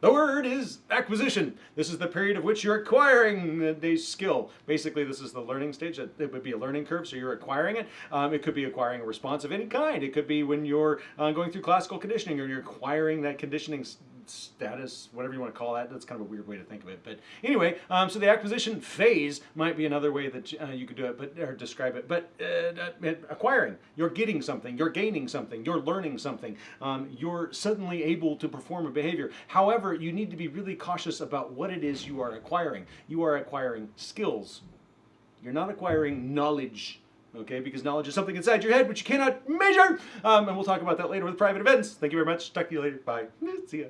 The word is acquisition. This is the period of which you're acquiring a skill. Basically, this is the learning stage. It would be a learning curve, so you're acquiring it. Um, it could be acquiring a response of any kind. It could be when you're uh, going through classical conditioning or you're acquiring that conditioning status, whatever you want to call that. That's kind of a weird way to think of it. But anyway, um, so the acquisition phase might be another way that uh, you could do it, but or describe it. But uh, acquiring, you're getting something, you're gaining something, you're learning something, um, you're suddenly able to perform a behavior. However, you need to be really cautious about what it is you are acquiring. You are acquiring skills. You're not acquiring knowledge okay? Because knowledge is something inside your head which you cannot measure. Um, and we'll talk about that later with private events. Thank you very much. Talk to you later. Bye. See ya.